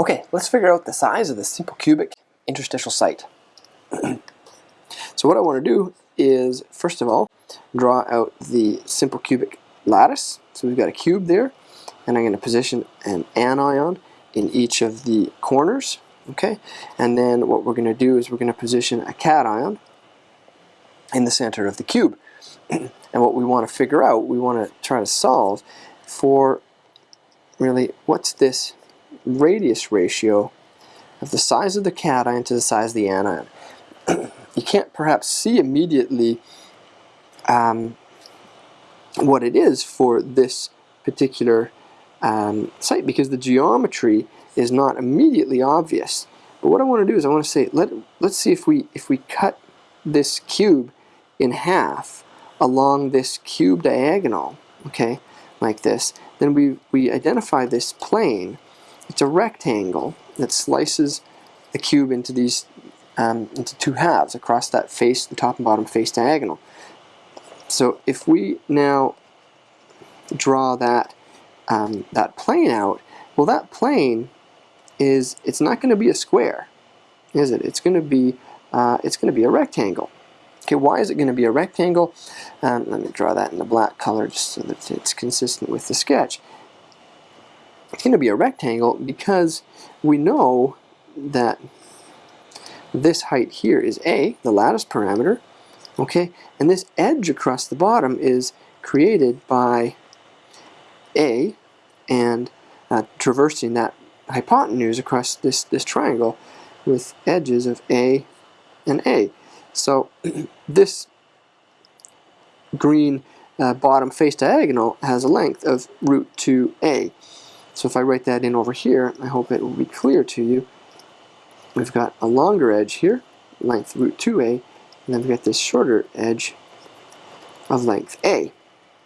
Okay, let's figure out the size of the simple cubic interstitial site. so what I want to do is, first of all, draw out the simple cubic lattice. So we've got a cube there, and I'm going to position an anion in each of the corners. Okay, and then what we're going to do is we're going to position a cation in the center of the cube. and what we want to figure out, we want to try to solve for really what's this radius ratio of the size of the cation to the size of the anion. you can't perhaps see immediately um, what it is for this particular um, site because the geometry is not immediately obvious. But what I want to do is I want to say let let's see if we if we cut this cube in half along this cube diagonal, okay, like this, then we we identify this plane. It's a rectangle that slices the cube into these um, into two halves across that face, the top and bottom face diagonal. So if we now draw that um, that plane out, well that plane is it's not going to be a square, is it? It's going to be uh, it's going to be a rectangle. Okay, why is it going to be a rectangle? Um, let me draw that in the black color just so that it's consistent with the sketch. It's going to be a rectangle because we know that this height here is a, the lattice parameter, okay, and this edge across the bottom is created by a and uh, traversing that hypotenuse across this, this triangle with edges of A and A. So this green uh, bottom face diagonal has a length of root 2a. So if I write that in over here, I hope it will be clear to you. We've got a longer edge here, length root 2a, and then we've got this shorter edge of length a.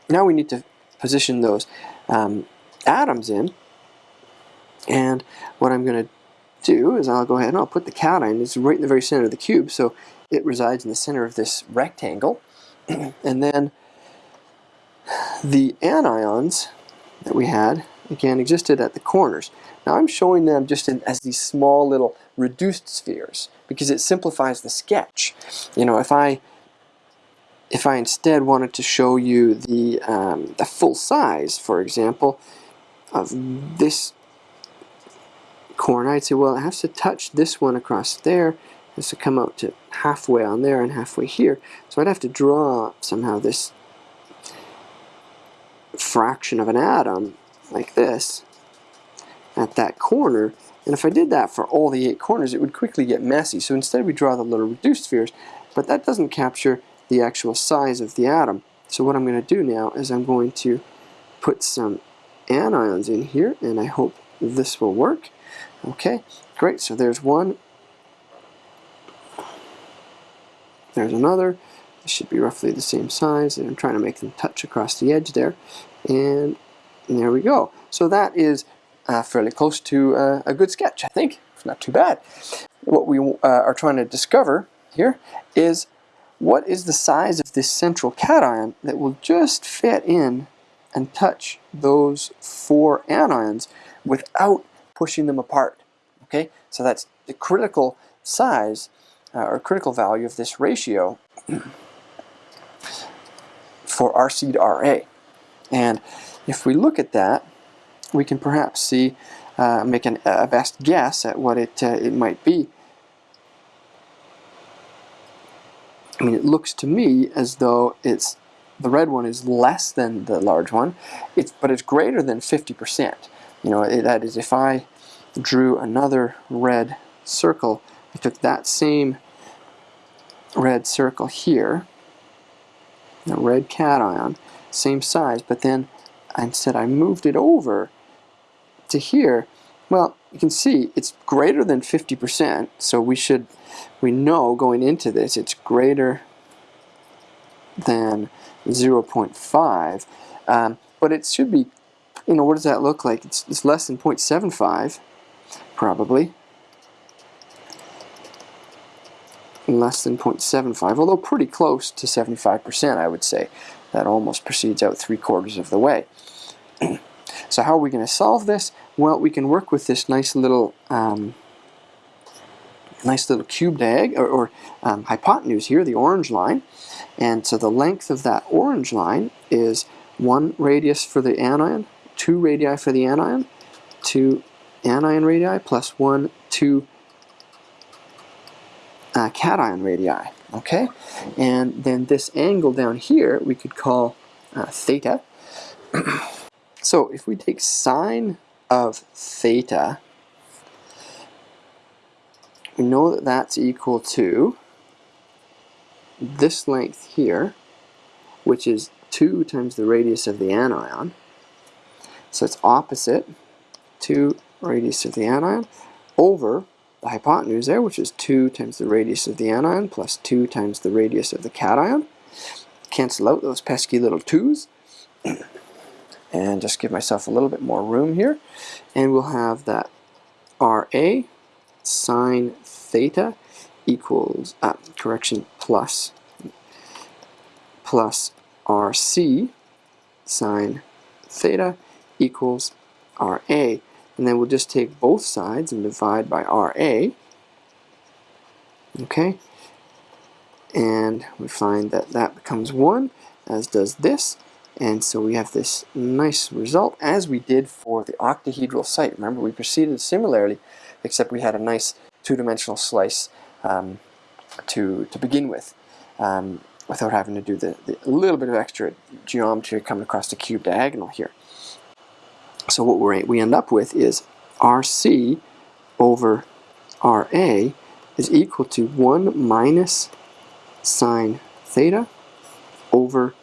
Now we need to position those um, atoms in and what I'm going to do is I'll go ahead and I'll put the cation, it's right in the very center of the cube, so it resides in the center of this rectangle. and then the anions that we had, again, existed at the corners. Now I'm showing them just in, as these small little reduced spheres because it simplifies the sketch. You know, if I if I instead wanted to show you the, um, the full size, for example, of this corner, I'd say, well, it has to touch this one across there. It has to come out to halfway on there and halfway here. So I'd have to draw somehow this fraction of an atom like this at that corner. And if I did that for all the eight corners, it would quickly get messy. So instead we draw the little reduced spheres, but that doesn't capture the actual size of the atom. So what I'm going to do now is I'm going to put some anions in here, and I hope this will work. Okay, great. So there's one. There's another. This should be roughly the same size. And I'm trying to make them touch across the edge there. And there we go. So that is uh, fairly close to uh, a good sketch, I think. It's not too bad. What we uh, are trying to discover here is what is the size of this central cation that will just fit in and touch those four anions without pushing them apart. Okay, so that's the critical size uh, or critical value of this ratio for RC to RA. And if we look at that, we can perhaps see, uh, make an, a best guess at what it, uh, it might be. I mean, it looks to me as though it's the red one is less than the large one, it's, but it's greater than 50%. You know, it, that is if I drew another red circle, I took that same red circle here, a red cation, same size, but then instead I moved it over to here, well, you can see it's greater than 50%, so we should, we know going into this, it's greater than 0.5, um, but it should be, you know, what does that look like? It's, it's less than 0.75, probably. Less than 0.75, although pretty close to 75%, I would say. That almost proceeds out three quarters of the way. so how are we going to solve this? Well, we can work with this nice little um, nice little cube diag or, or um, hypotenuse here, the orange line. And so the length of that orange line is one radius for the anion, two radii for the anion, two anion radii plus one, two uh, cation radii. Okay, and then this angle down here we could call uh, theta. so if we take sine of theta, we know that that's equal to this length here, which is 2 times the radius of the anion. So it's opposite 2 radius of the anion over the hypotenuse there, which is 2 times the radius of the anion plus 2 times the radius of the cation. Cancel out those pesky little 2's. and just give myself a little bit more room here. And we'll have that RA sine theta equals, uh, correction, plus, plus RC sine theta equals RA. And then we'll just take both sides and divide by RA. Okay? And we find that that becomes 1, as does this. And so we have this nice result, as we did for the octahedral site. Remember, we proceeded similarly, except we had a nice two-dimensional slice um, to, to begin with um, without having to do the, the little bit of extra geometry coming across the cube diagonal here. So what we we end up with is RC over RA is equal to 1 minus sine theta over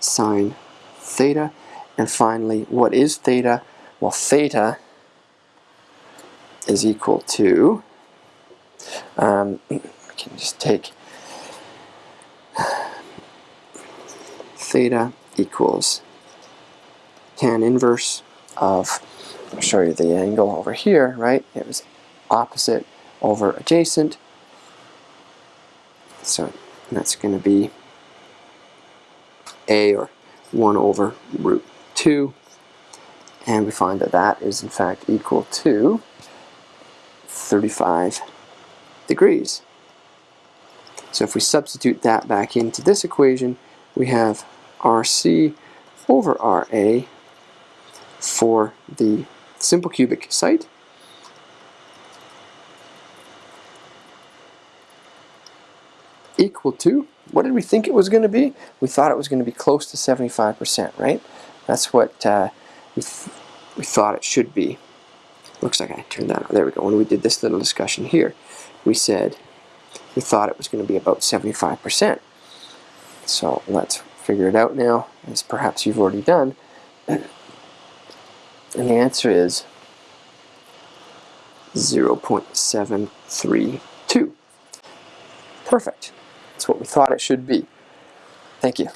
sine theta. And finally, what is theta? Well, theta is equal to um, we can just take theta equals tan inverse of, I'll show you the angle over here, right? It was opposite over adjacent. So that's going to be a or 1 over root 2. And we find that that is in fact equal to 35 degrees. So if we substitute that back into this equation, we have RC over RA for the simple cubic site. equal to, what did we think it was going to be? We thought it was going to be close to 75%, right? That's what uh, we, th we thought it should be. Looks like I turned that on. There we go. When we did this little discussion here we said we thought it was going to be about 75%. So let's figure it out now, as perhaps you've already done. And the answer is 0.732. Perfect. That's what we thought it should be. Thank you.